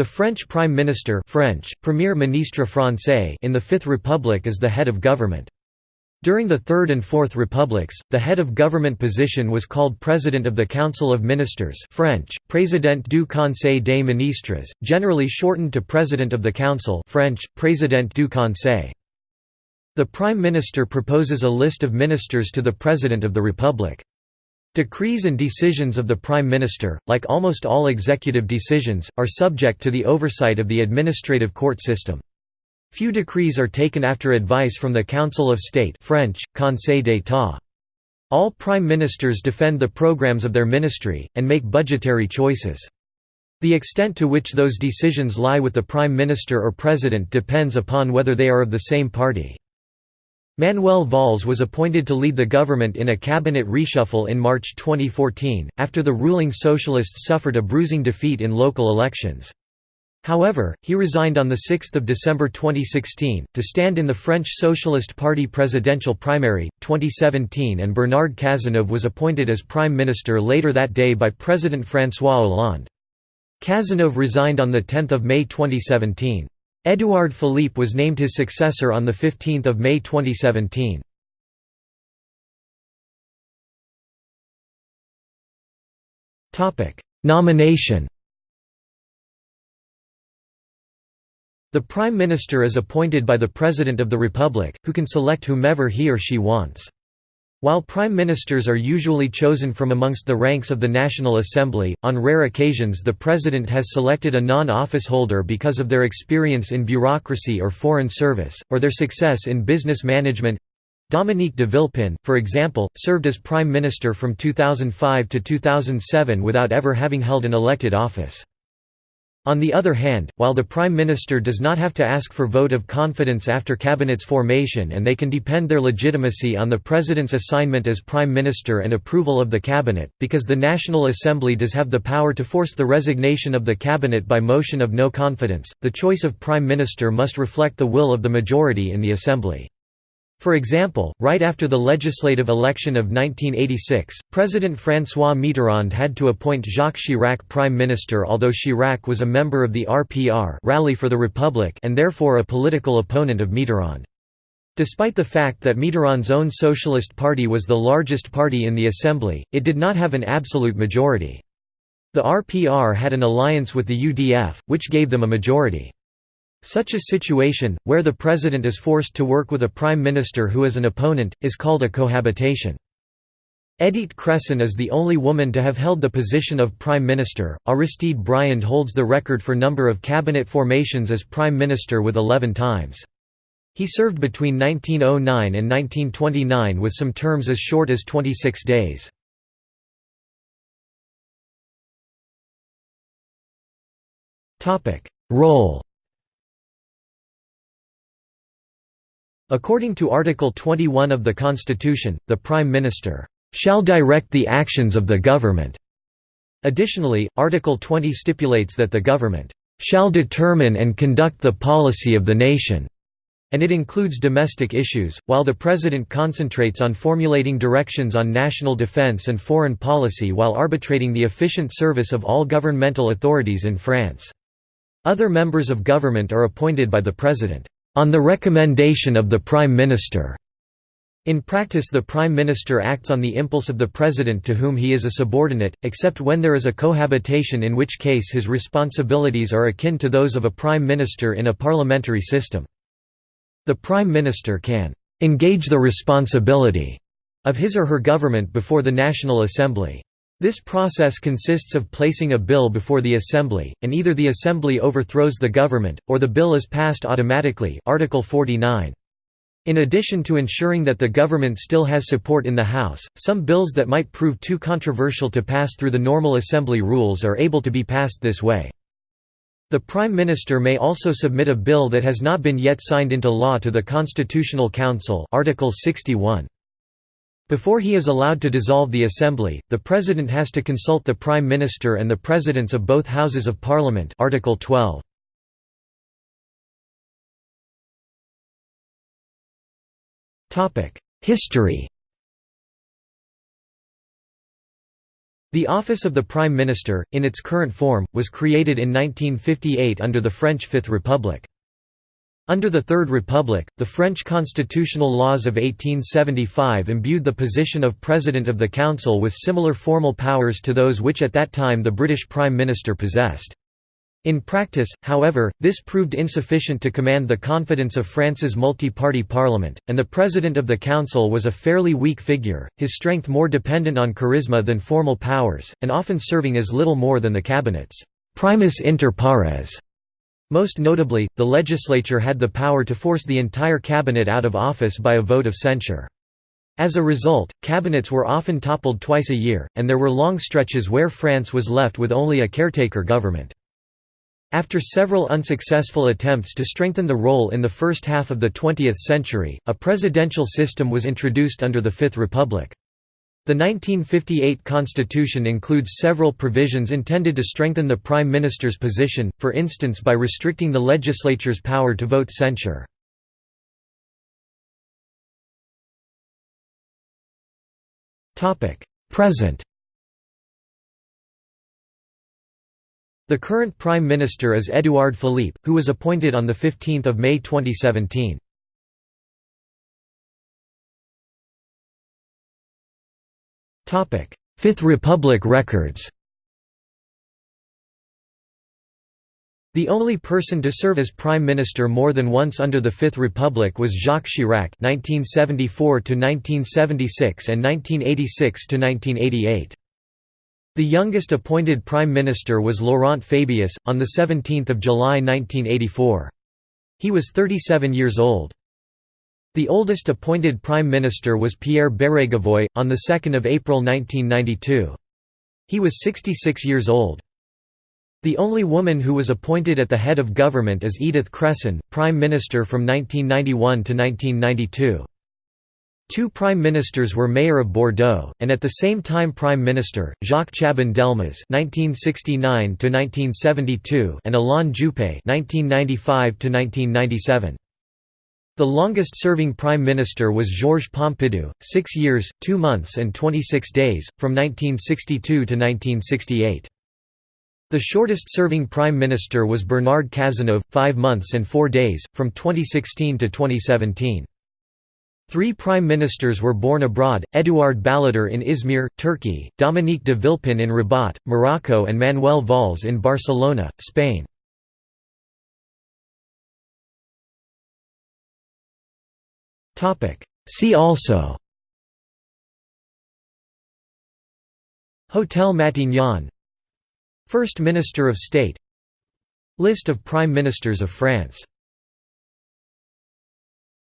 The French Prime Minister French, Premier Ministre Français in the Fifth Republic is the head of government. During the Third and Fourth Republics, the head of government position was called President of the Council of Ministers French, Président du Conseil des Ministres, generally shortened to President of the Council French, Président du Conseil. The Prime Minister proposes a list of ministers to the President of the Republic. Decrees and decisions of the Prime Minister, like almost all executive decisions, are subject to the oversight of the administrative court system. Few decrees are taken after advice from the Council of State French, Conseil d'État. All prime ministers defend the programs of their ministry, and make budgetary choices. The extent to which those decisions lie with the prime minister or president depends upon whether they are of the same party. Manuel Valls was appointed to lead the government in a cabinet reshuffle in March 2014, after the ruling socialists suffered a bruising defeat in local elections. However, he resigned on 6 December 2016, to stand in the French Socialist Party presidential primary, 2017 and Bernard Cazeneuve was appointed as Prime Minister later that day by President François Hollande. Cazeneuve resigned on 10 May 2017. Édouard Philippe was named his successor on 15 May 2017. Nomination The Prime Minister is appointed by the President of the Republic, who can select whomever he or she wants. While prime ministers are usually chosen from amongst the ranks of the National Assembly, on rare occasions the president has selected a non-office holder because of their experience in bureaucracy or foreign service, or their success in business management. Dominique de Villepin, for example, served as prime minister from 2005 to 2007 without ever having held an elected office. On the other hand, while the Prime Minister does not have to ask for vote of confidence after Cabinet's formation and they can depend their legitimacy on the President's assignment as Prime Minister and approval of the Cabinet, because the National Assembly does have the power to force the resignation of the Cabinet by motion of no confidence, the choice of Prime Minister must reflect the will of the majority in the Assembly. For example, right after the legislative election of 1986, President François Mitterrand had to appoint Jacques Chirac prime minister although Chirac was a member of the RPR Rally for the Republic and therefore a political opponent of Mitterrand. Despite the fact that Mitterrand's own Socialist Party was the largest party in the Assembly, it did not have an absolute majority. The RPR had an alliance with the UDF, which gave them a majority. Such a situation, where the president is forced to work with a prime minister who is an opponent, is called a cohabitation. Edith Cresson is the only woman to have held the position of prime minister. Aristide Briand holds the record for number of cabinet formations as prime minister with 11 times. He served between 1909 and 1929 with some terms as short as 26 days. Role According to Article 21 of the Constitution, the Prime Minister shall direct the actions of the government. Additionally, Article 20 stipulates that the government shall determine and conduct the policy of the nation, and it includes domestic issues, while the President concentrates on formulating directions on national defense and foreign policy while arbitrating the efficient service of all governmental authorities in France. Other members of government are appointed by the President on the recommendation of the Prime Minister. In practice the Prime Minister acts on the impulse of the President to whom he is a subordinate, except when there is a cohabitation in which case his responsibilities are akin to those of a Prime Minister in a parliamentary system. The Prime Minister can «engage the responsibility» of his or her government before the National Assembly. This process consists of placing a bill before the Assembly, and either the Assembly overthrows the government, or the bill is passed automatically Article 49. In addition to ensuring that the government still has support in the House, some bills that might prove too controversial to pass through the normal Assembly rules are able to be passed this way. The Prime Minister may also submit a bill that has not been yet signed into law to the Constitutional Council Article 61. Before he is allowed to dissolve the Assembly, the President has to consult the Prime Minister and the Presidents of both Houses of Parliament Article 12. History The office of the Prime Minister, in its current form, was created in 1958 under the French Fifth Republic. Under the Third Republic, the French constitutional laws of 1875 imbued the position of President of the Council with similar formal powers to those which at that time the British Prime Minister possessed. In practice, however, this proved insufficient to command the confidence of France's multi-party parliament, and the President of the Council was a fairly weak figure, his strength more dependent on charisma than formal powers, and often serving as little more than the cabinet's primus inter pares. Most notably, the legislature had the power to force the entire cabinet out of office by a vote of censure. As a result, cabinets were often toppled twice a year, and there were long stretches where France was left with only a caretaker government. After several unsuccessful attempts to strengthen the role in the first half of the 20th century, a presidential system was introduced under the Fifth Republic. The 1958 constitution includes several provisions intended to strengthen the prime minister's position, for instance by restricting the legislature's power to vote censure. Present The current Prime Minister is Édouard Philippe, who was appointed on 15 May 2017. Fifth Republic records The only person to serve as prime minister more than once under the Fifth Republic was Jacques Chirac (1974–1976) and (1986–1988). The youngest appointed Prime Minister was Laurent Fabius, on 17 July 1984. He was 37 years old. The oldest appointed Prime Minister was Pierre Bérégovoy, on 2 April 1992. He was 66 years old. The only woman who was appointed at the head of government is Edith Cresson, Prime Minister from 1991 to 1992. Two prime ministers were mayor of Bordeaux, and at the same time prime minister, Jacques Chaban-Delmas (1969–1972) and Alain Juppé (1995–1997). The longest-serving prime minister was Georges Pompidou, six years, two months and 26 days, from 1962 to 1968. The shortest-serving prime minister was Bernard Cazeneuve, five months and four days, from 2016 to 2017. Three prime ministers were born abroad, Édouard Balladur in Izmir, Turkey, Dominique de Villepin in Rabat, Morocco and Manuel Valls in Barcelona, Spain. See also. Hotel Matignon. First Minister of State. List of Prime Ministers of France